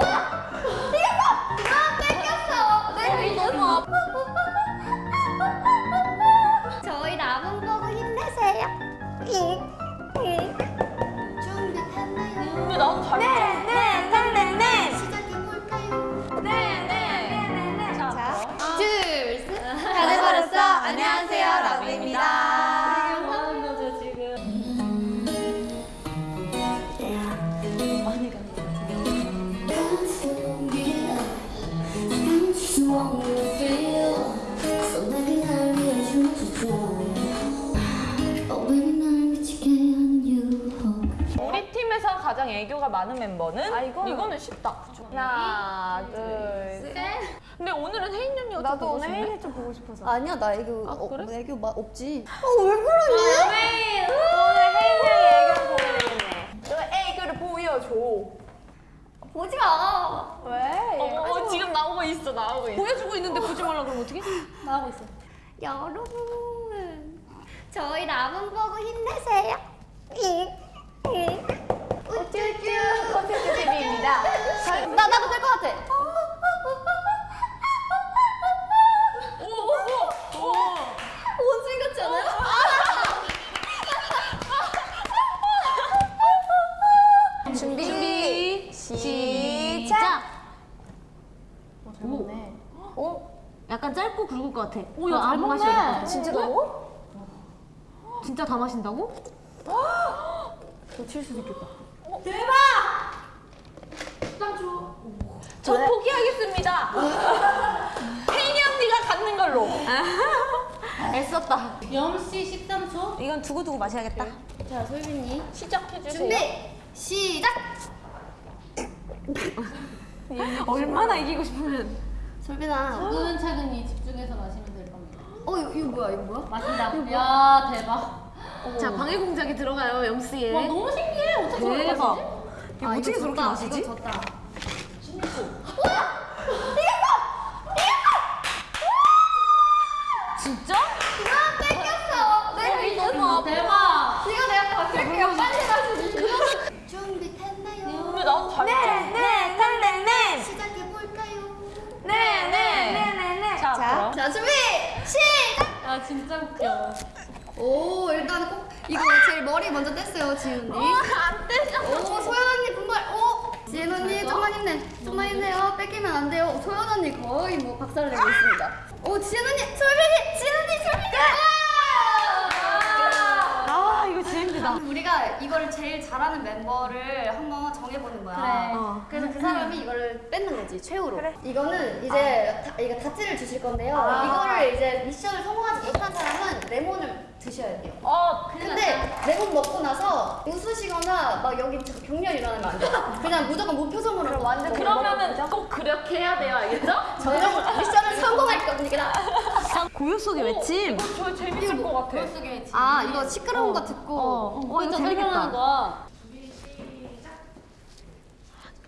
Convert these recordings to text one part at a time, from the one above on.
아 우리 팀에서 가장 애교가 많은 멤버는? 아, 이거는, 쉽다. 하나, 둘, 셋. 근데 오늘은 혜인 언니가 나도 오늘? 혜인이 좀 보고 싶어서. 아니야, 나 애교, 아, 어, 그래? 애교 마, 없지. 어, 왜 그러니? 오늘 혜인 양의 애교를 보여야 되겠네. 너 애교를 보여줘. 보지 마. 왜? 어머, 어, 지금 나오고 있어, 나오고 있어. 보여주고 있는데 보지 말라 그러면 어떡해? 나오고 있어. 여러분, 저희 남은 보고 힘내세요. 우쭈쭈 콘텐츠 TV입니다. 나 나도 될 것 같아. 약간 짧고 굵을 것 같아. 오, 야, 아, 잘안 먹네. 마셔야 것 같아. 진짜? 진짜 다 마신다고? 놓칠 수도 있겠다. 저 포기하겠습니다. 혜인이 언니가 갖는 걸로. 애썼다. 영씨 13초. 이건 두고두고 마셔야겠다. 자, 솔빈이 시작해주세요. 준비 시작. 얼마나 이기고 싶으면. 솔빈아. 차근차근히 집중해서 마시면 될 겁니다. 어 이거, 이거 뭐야? 이거 뭐야? 마신다. 야 대박. 자, 방해 공작이 들어가요, 영씨에. 와 너무 신기해. 어떻게 저렇게 대박. 마시지? 이거 어떻게 이거 저렇게 졌다. 마시지? 이거 졌다. 진짜? 아 뺏겼어. 내가 이거 너무 아파. 대박. 이거 내가 바꿀게요. 빨리 가시고. 준비됐나요? 근데 나도 잘 네, 네. 시작해 볼까요? 네, 네, 네, 네, 네. 자, 준비 시작. 아 진짜 웃겨. 오 일단 꼭 이거 제일 머리 먼저 뗐어요 지은 언니. 안 되죠. 오 소연 언니 분발. 오 지은 언니 좀만 힘내. 좀만 힘내요. 뺏기면 안 돼요. 소연 언니 거의 뭐 박살을 내고 있습니다. 오 지은 언니 솔빈이 지은 언니 솔빈이. 아, 이거 힘들다. 우리가 이거를 제일 잘하는 멤버를 한번 정해보는 거야. 그래. 어. 그래서 그 사람이 이거를 뺏는 거지 최후로. 이거는 이제 다, 이거 다찌를 주실 건데요. 아. 이거를 이제 미션을 성공하지 못한 사람은 레몬을 드셔야 돼요. 어, 근데 레몬 먹고 나서 웃으시거나 막 여기 저 경련 일어나면 안 돼요. 그냥 무조건 무표정으로 완전 그러면은 꼭 그렇게 해야 돼요, 알겠죠? 속의 외침. 저 재밌을 것 같아. 머릿속에 지금 아 이거 시끄러운 거 듣고 어, 어, 이거 진짜 설명하는 재밌겠다. 거야.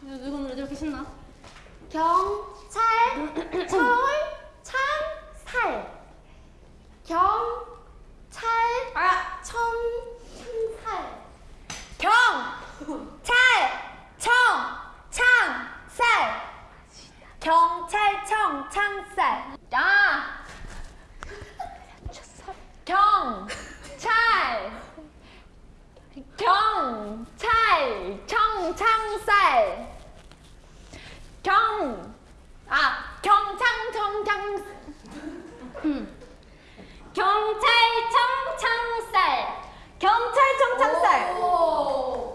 이건 왜 이렇게 신나? 경찰 철 창 살 경찰 아, 청살 경, 찰, 청, 창, 살. 경찰청, 창살. 야. 경, 찰. 경, 찰, 청, 창살. 경, 아, 경창, 청창. 경찰 청, 창살. 경찰 청, 창살. 오.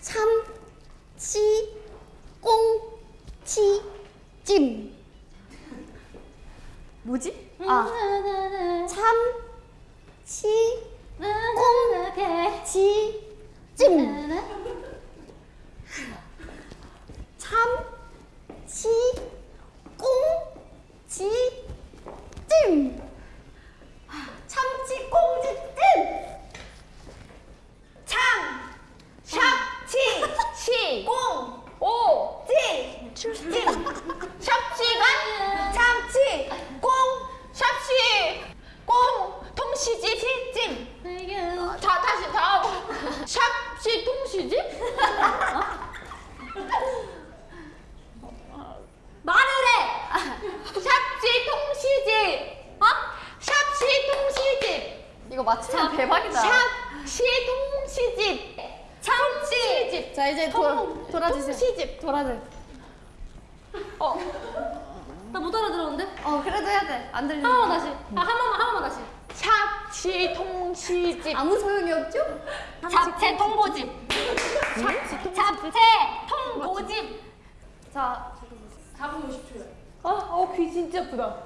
참치 꽁치 찜 뭐지? 아 참치 꽁치 찜 참 치 꽁치 찜 참치 꽁치 찜 창, 샵치, 시, 꽁, 오, 찌, 찜, 샵치가 참치, 꽁, 샵시, 꽁, 통시지, 시찜. 자, 다시 다음. 샵시, 통 통시집? 말을 해. 샵시 통시집. 어? 샵시 통시집. 이거 맞추면 대박이다. 샵 시 통시집. 참치. 자 이제 도, 돌아주세요. 통시집. 돌아주. 나못 알아들었는데? 어 그래도 해야 돼. 안 들리니까. 한 번만 다시. 아, 한 번만, 한 번만 다시. 샵 시 통시집. 아무 소용이 없죠? 잡채 통보집. 잡채 통보집. 자 아, 어, 귀 진짜 아프다.